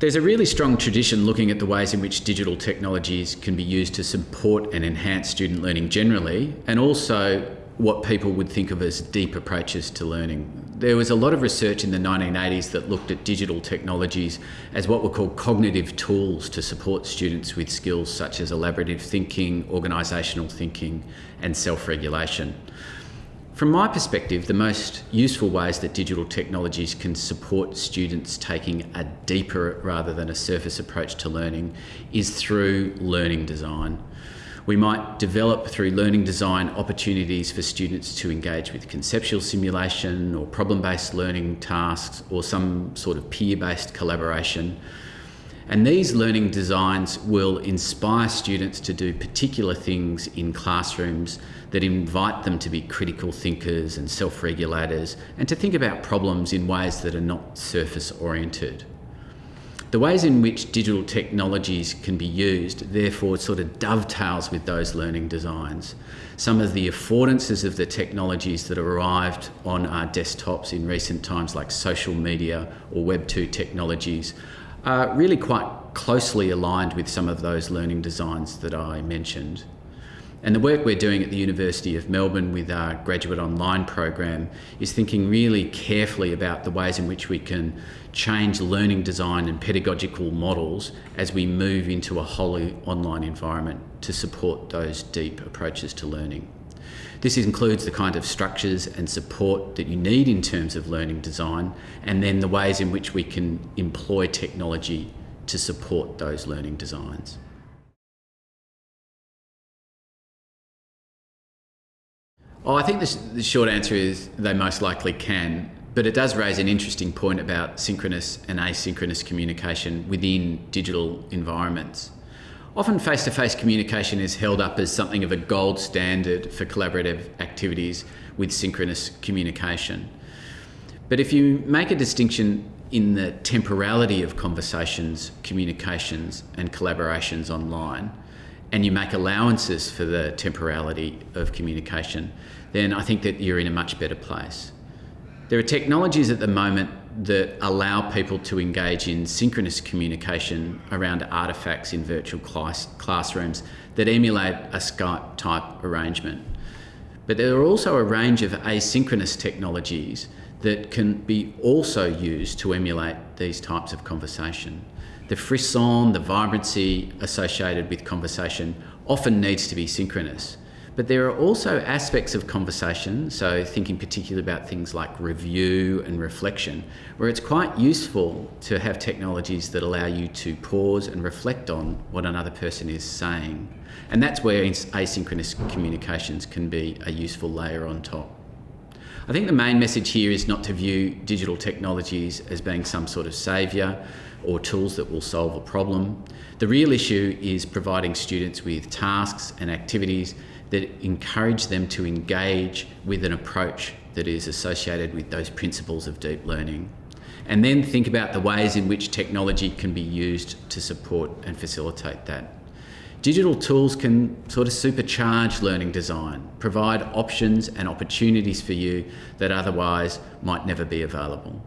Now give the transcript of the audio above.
There's a really strong tradition looking at the ways in which digital technologies can be used to support and enhance student learning generally, and also what people would think of as deep approaches to learning. There was a lot of research in the 1980s that looked at digital technologies as what were called cognitive tools to support students with skills such as elaborative thinking, organisational thinking, and self regulation. From my perspective, the most useful ways that digital technologies can support students taking a deeper rather than a surface approach to learning is through learning design. We might develop through learning design opportunities for students to engage with conceptual simulation or problem-based learning tasks or some sort of peer-based collaboration and these learning designs will inspire students to do particular things in classrooms that invite them to be critical thinkers and self-regulators and to think about problems in ways that are not surface oriented. The ways in which digital technologies can be used therefore sort of dovetails with those learning designs. Some of the affordances of the technologies that arrived on our desktops in recent times like social media or Web 2 technologies are really quite closely aligned with some of those learning designs that I mentioned. And the work we're doing at the University of Melbourne with our graduate online program is thinking really carefully about the ways in which we can change learning design and pedagogical models as we move into a wholly online environment to support those deep approaches to learning. This includes the kind of structures and support that you need in terms of learning design and then the ways in which we can employ technology to support those learning designs. I think the, the, short answer is they most likely can, but it does raise an interesting point about synchronous and asynchronous communication within digital environments. Often face-to-face -face communication is held up as something of a gold standard for collaborative activities with synchronous communication. But if you make a distinction in the temporality of conversations, communications and collaborations online, and you make allowances for the temporality of communication, then I think that you're in a much better place. There are technologies at the moment that allow people to engage in synchronous communication around artefacts in virtual class, classrooms that emulate a Skype type arrangement. But there are also a range of asynchronous technologies that can be also used to emulate these types of conversation. The frisson, the vibrancy associated with conversation often needs to be synchronous. But there are also aspects of conversation, so thinking particularly about things like review and reflection, where it's quite useful to have technologies that allow you to pause and reflect on what another person is saying. And that's where asynchronous communications can be a useful layer on top. I think the main message here is not to view digital technologies as being some sort of saviour or tools that will solve a problem. The real issue is providing students with tasks and activities that encourage them to engage with an approach that is associated with those principles of deep learning. And then think about the ways in which technology can be used to support and facilitate that. Digital tools can sort of supercharge learning design, provide options and opportunities for you that otherwise might never be available.